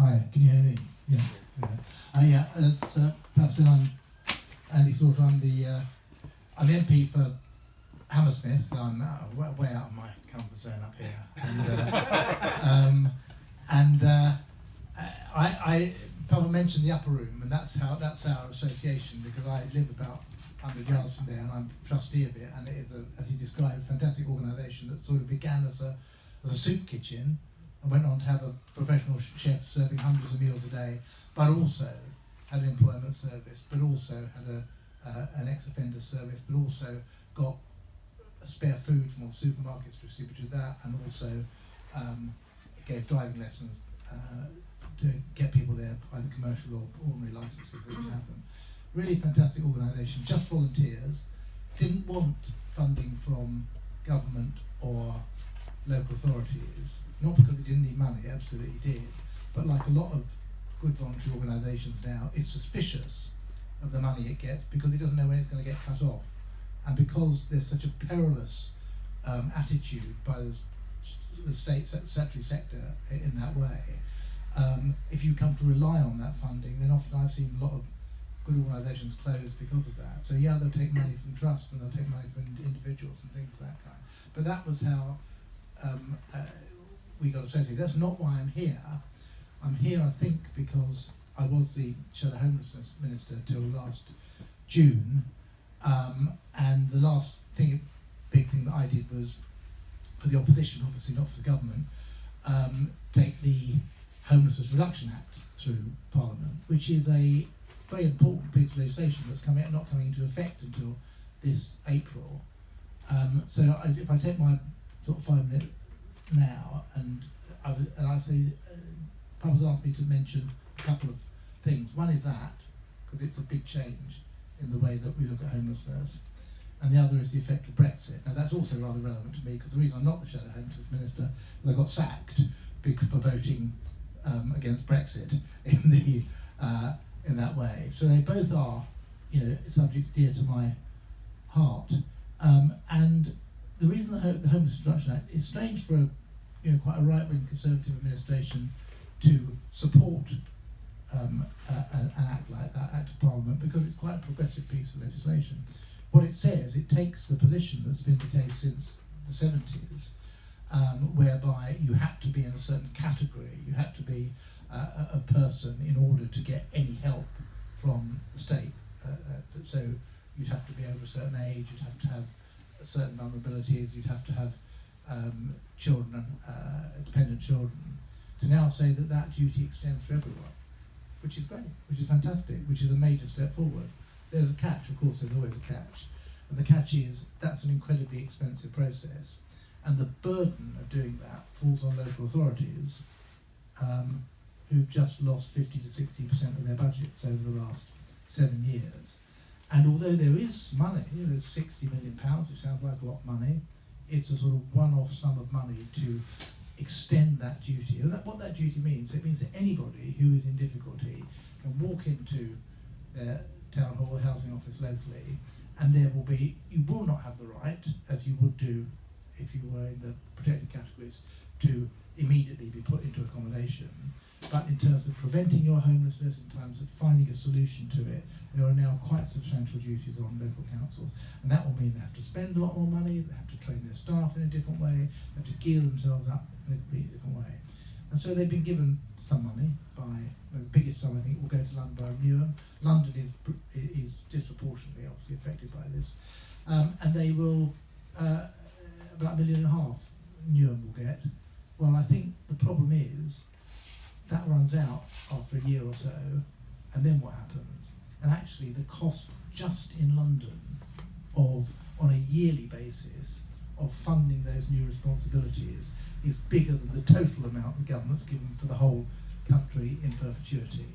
Hi, can you hear me? Yeah. Yeah. Uh, yeah, as uh, perhaps then I'm Andy Slaughter. I'm the uh, I'm the MP for Hammersmith. I'm uh, way, way out of my comfort zone up here, and uh, um, and uh, I, I Papa mentioned the upper room, and that's how that's our association because I live about 100 yards from there, and I'm trustee of it, and it is a, as he described, a fantastic organisation that sort of began as a as a soup kitchen and went on to have a professional chef serving hundreds of meals a day, but also had an employment service, but also had a uh, an ex-offender service, but also got spare food from all supermarkets to distribute that, and also um, gave driving lessons uh, to get people there, either commercial or ordinary licenses if they didn't have them. Really fantastic organisation, just volunteers, didn't want funding from government or local authority is. not because it didn't need money, absolutely did, but like a lot of good voluntary organisations now, it's suspicious of the money it gets because it doesn't know when it's going to get cut off. And because there's such a perilous um, attitude by the, the state statutory sector in that way, um, if you come to rely on that funding, then often I've seen a lot of good organisations close because of that. So yeah, they'll take money from trust and they'll take money from individuals and things of that kind. But that was how um, uh, we got associated. That's not why I'm here. I'm here, I think, because I was the shadow homelessness minister till last June, um, and the last thing, big thing that I did was for the opposition, obviously not for the government, um, take the Homelessness Reduction Act through Parliament, which is a very important piece of legislation that's coming not coming into effect until this April. Um, so I, if I take my sort of five minute now, and I, and I say, uh, Papa's asked me to mention a couple of things. One is that, because it's a big change in the way that we look at homelessness. And the other is the effect of Brexit. Now that's also rather relevant to me because the reason I'm not the Shadow Homelessness Minister is I got sacked for voting um, against Brexit in the uh, in that way. So they both are, you know, subjects dear to my heart. Um, and the reason the Homeless Reduction Act is strange for a, you know, quite a right-wing conservative administration to support um, an act like that, Act of Parliament, because it's quite a progressive piece of legislation. What it says, it takes the position that's been the case since the 70s, um, whereby you had to be in a certain category, you had to be uh, a person in order to get any help from the state. Uh, uh, so you'd have to be over a certain age, you'd have to have certain vulnerabilities, you'd have to have um, children, uh, dependent children, to now say that that duty extends to everyone which is great, which is fantastic, which is a major step forward. There's a catch, of course, there's always a catch. And the catch is that's an incredibly expensive process. And the burden of doing that falls on local authorities um, who've just lost 50 to 60% of their budgets over the last seven years. And although there is money, there's 60 million pounds, which sounds like a lot of money, it's a sort of one-off sum of money to extend that duty. And that, what that duty means, it means that anybody who is in difficulty can walk into their town hall, the housing office locally, and there will be, you will not have the right, as you would do if you were in the protected categories, to immediately be put into accommodation. But in terms of preventing your homelessness, in terms of finding a solution to it, there are now quite substantial duties on local councils. And that will mean they have to spend a lot more money, they have to train their staff in a different way, they have to gear themselves up in a completely different way. And so they've been given some money by, well, the biggest sum I think will go to London Borough of Newham. London is, is disproportionately obviously affected by this. Um, and they will, uh, about a million and a half Newham will get. Well, I think the problem is that runs out after a year or so, and then what happens? And actually the cost just in London of, on a yearly basis, of funding those new responsibilities is bigger than the total amount the government's given for the whole country in perpetuity.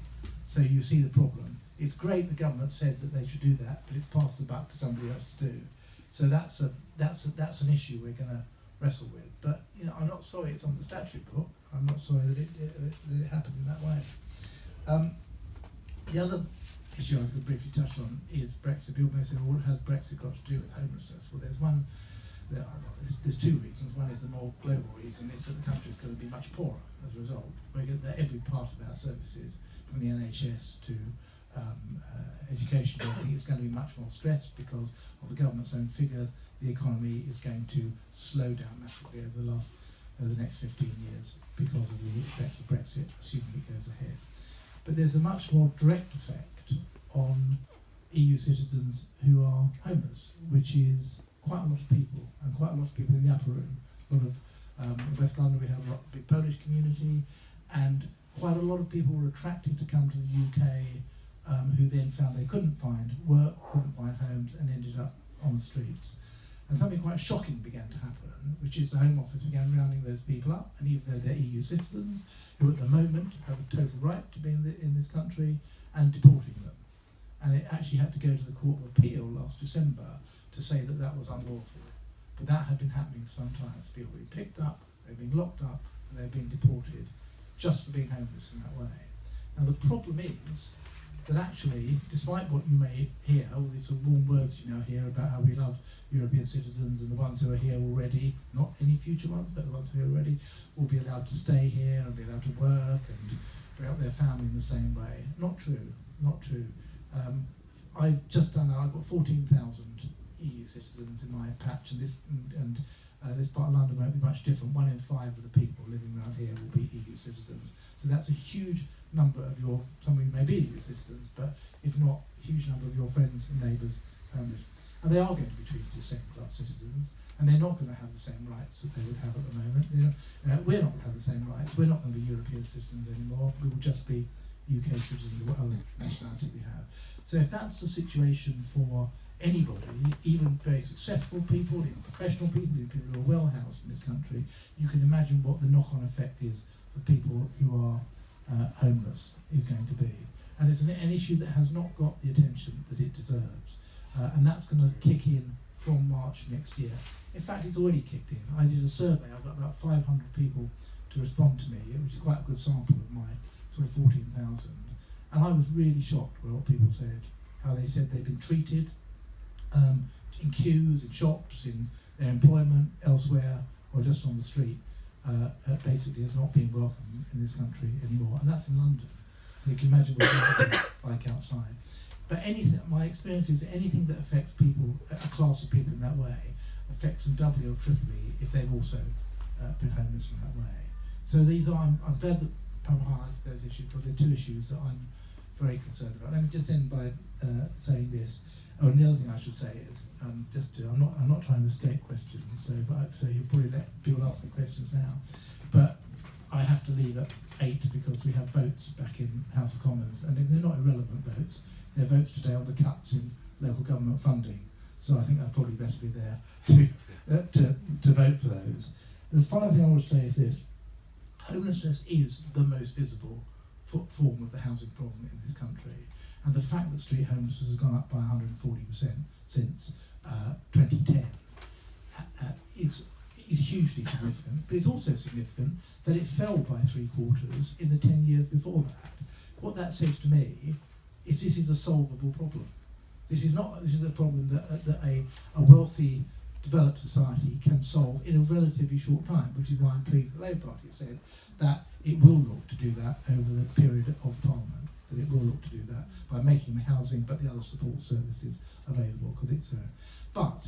So you see the problem. It's great the government said that they should do that, but it's passed the buck to somebody else to do. So that's a that's a, that's an issue we're going to wrestle with. But you know, I'm not sorry it's on the statute book. I'm not sorry that it, that it happened in that way. Um, the other issue I could briefly touch on is Brexit. People may say, well, what has Brexit got to do with homelessness? Well, there's one, there, well, there's there's two reasons. One is the more global reason is that the country is going to be much poorer as a result. We get that every part of our services, from the NHS to um, uh, education, I think it's going to be much more stressed because of the government's own figure. The economy is going to slow down massively over the last over the next 15 years because of the effects of Brexit, assuming it goes ahead. But there's a much more direct effect on EU citizens who are homeless, which is quite a lot of people, and quite a lot of people in the upper room. A lot of um, in West London, we have a lot, big Polish community, and quite a lot of people were attracted to come to the UK, um, who then found they couldn't find work, couldn't find homes, and ended up on the streets. And something quite shocking began to happen, which is the Home Office began rounding those people up, and even though they're EU citizens, who at the moment have a total right to be in, the, in this country, and deporting them. And it actually had to go to the Court of Appeal last December to say that that was unlawful. But that had been happening for some time. People being picked up, they were being locked up, and they were being deported just for being homeless in that way. Now the problem is that actually, despite what you may hear, all these sort of warm words you now hear about how we love European citizens and the ones who are here already, not any future ones, but the ones who are already, will be allowed to stay here and be allowed to work and bring up their family in the same way. Not true, not true. Um, I've just done, that, I've got 14,000 EU citizens in my patch, and this and, and uh, this part of London won't be much different. One in five of the people living around here will be EU citizens. So that's a huge number of your, some of you may be EU citizens, but if not, a huge number of your friends and neighbours. Um, and they are going to be treated as second-class citizens, and they're not going to have the same rights that they would have at the moment. Uh, we're not going to have the same rights. We're not going to be European citizens anymore. We will just be UK citizens or other nationality we have. So if that's the situation for anybody, even very successful people, even professional people, even people who are well housed in this country, you can imagine what the knock-on effect is for people who are uh, homeless is going to be. And it's an, an, issue that has not got the attention that it deserves. Uh, and that's going to kick in from March next year. In fact, it's already kicked in. I did a survey, I've got about 500 people to respond to me, which is quite a good sample of my sort of 14,000. And I was really shocked by what people said, how they said they've been treated, um, in queues, in shops, in their employment, elsewhere, or just on the street, uh, uh, basically has not being welcome in this country anymore. And that's in London. So you can imagine what it's like outside. But anything, my experience is anything that affects people, a class of people in that way, affects them doubly or triply if they've also uh, been homeless in that way. So these are, I'm, I'm glad that Pam highlighted those issues because they're two issues that I'm very concerned about. Let me just end by uh, saying this. Oh, and the other thing I should say is, um, just to, I'm not I'm not trying to escape questions, so so you'll probably let people ask me questions now, but I have to leave at eight because we have votes back in House of Commons, and they're not irrelevant votes. They're votes today on the cuts in local government funding, so I think I'd probably better be there to uh, to to vote for those. The final thing I want to say is this: homelessness is the most visible form of the housing problem in this country. And the fact that street homelessness has gone up by 140% since uh, 2010 uh, uh, is, is hugely significant. But it's also significant that it fell by three quarters in the 10 years before that. What that says to me is this is a solvable problem. This is not this is a problem that, that a, a wealthy developed society can solve in a relatively short time, which is why I'm pleased the Labour Party has said that it will look to do that over the period of Parliament that it will look to do that by making the housing but the other support services available because it's. But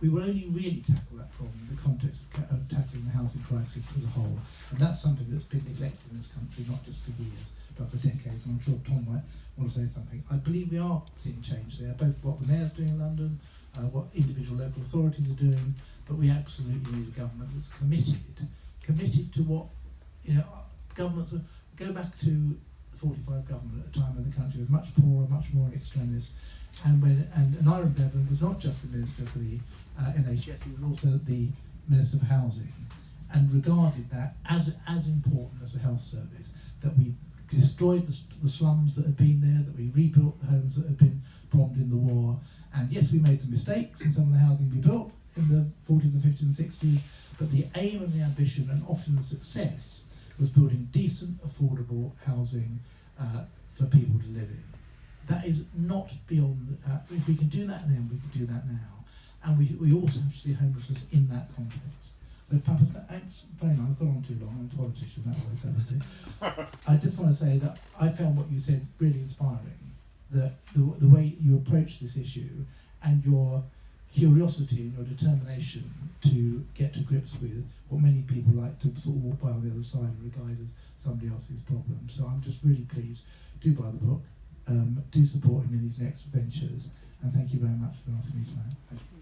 we will only really tackle that problem in the context of tackling the housing crisis as a whole. And that's something that's been neglected in this country, not just for years, but for decades. And I'm sure Tom might want to say something. I believe we are seeing change there, both what the mayor's doing in London, uh, what individual local authorities are doing, but we absolutely need a government that's committed, committed to what, you know, governments, go back to the 45 government at a time when the country was much poorer, much more in extremis. And when and, and Aneurin Bevan was not just the Minister for the uh, NHS, he was also the Minister for Housing and regarded that as, as important as the health service, that we destroyed the, the slums that had been there, that we rebuilt the homes that had been bombed in the war. And yes, we made some mistakes in some of the housing we built in the 40s and 50s and 60s, but the aim and the ambition and often the success was building decent, affordable housing uh, for people to live in. That is not beyond, uh, if we can do that then, we can do that now. and we, we also have to see homelessness in that context. So, Papa, thanks very much. I've gone on too long. I'm a politician, that always happens. I just want to say that I found what you said really inspiring. That the, the way you approach this issue and your curiosity and your determination to get to grips with what many people like to sort of walk by on the other side and regard as somebody else's problem. So I'm just really pleased. Do buy the book. Um, do support him in his next ventures. And thank you very much for asking me tonight.